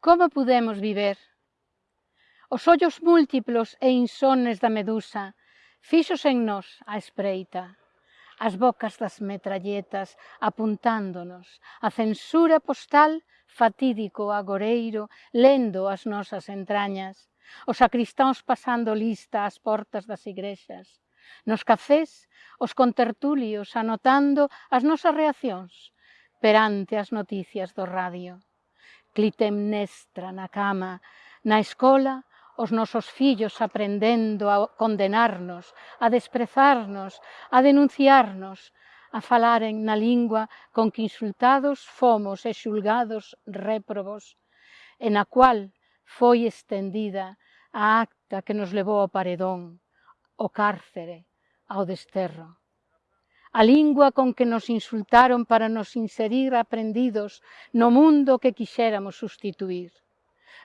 Como pudemos viver? Os ollos múltiplos e insones da medusa fixos en nós a espreita, as bocas das metralletas apuntándonos, a censura postal fatídico agoreiro lendo as nosas entrañas, os sacristáns pasando lista ás portas das igrexas, nos cafés os contertulios anotando as nosas reaccións perante as noticias do radio Clitemnestra na cama, na escola, os nosos fillos aprendendo a condenarnos, a desprezarnos, a denunciarnos, a falaren na lingua con que insultados fomos e xulgados réprobos, e na cual foi estendida a acta que nos levou ao paredón, ao cárcere, ao desterro a lingua con que nos insultaron para nos inserir aprendidos no mundo que quixéramos sustituir.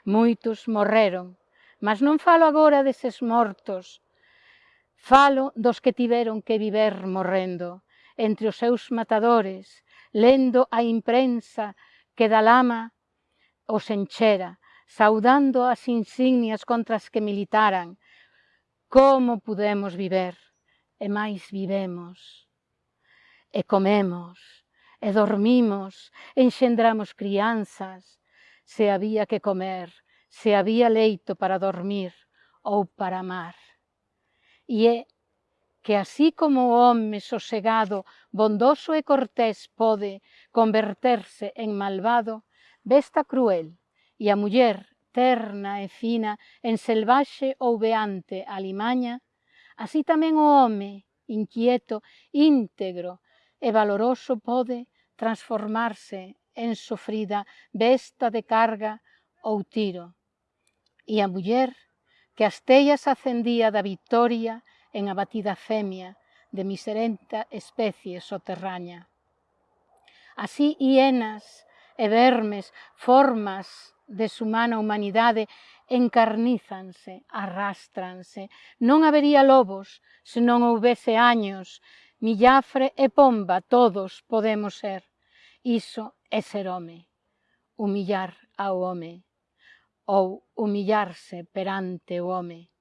Moitos morreron, mas non falo agora deses mortos, falo dos que tiveron que viver morrendo, entre os seus matadores, lendo a imprensa que da lama os enchera, saudando as insignias contra as que militaran. Como pudemos viver? E máis vivemos e comemos, e dormimos, enxendramos crianzas, se había que comer, se había leito para dormir ou para amar. E é que así como o home sosegado, bondoso e cortés pode converterse en malvado, besta cruel e a muller terna e fina en selvaxe ou beante alimaña, así tamén o home inquieto, íntegro, e valoroso pode transformarse en sofrida besta de carga ou tiro. E a muller que as tellas acendía da victoria en a batida femia de miserenta especie soterraña. Así hienas e vermes, formas de sumana humanidade encarnízanse, arrástranse. Non habería lobos se non houvese años Millafre e pomba todos podemos ser, iso é ser home, humillar ao home, ou humillarse perante o home.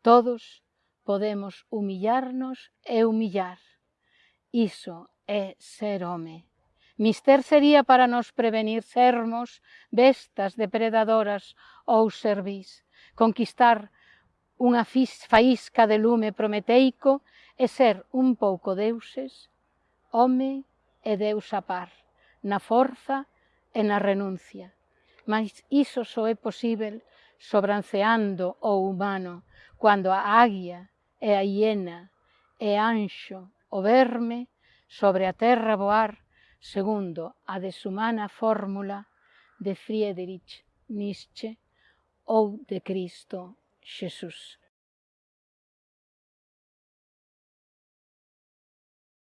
Todos podemos humillarnos e humillar, iso é ser home. Mister sería para nos prevenir sermos bestas depredadoras ou servís, conquistar unha faísca de lume prometeico e ser un pouco deuses, home e deus a par, na forza e na renuncia. Mas iso só é posible sobranceando o humano, cando a águia e a hiena e anxo o verme sobre a terra voar segundo a deshumana fórmula de Friedrich Nietzsche ou de Cristo Jesus.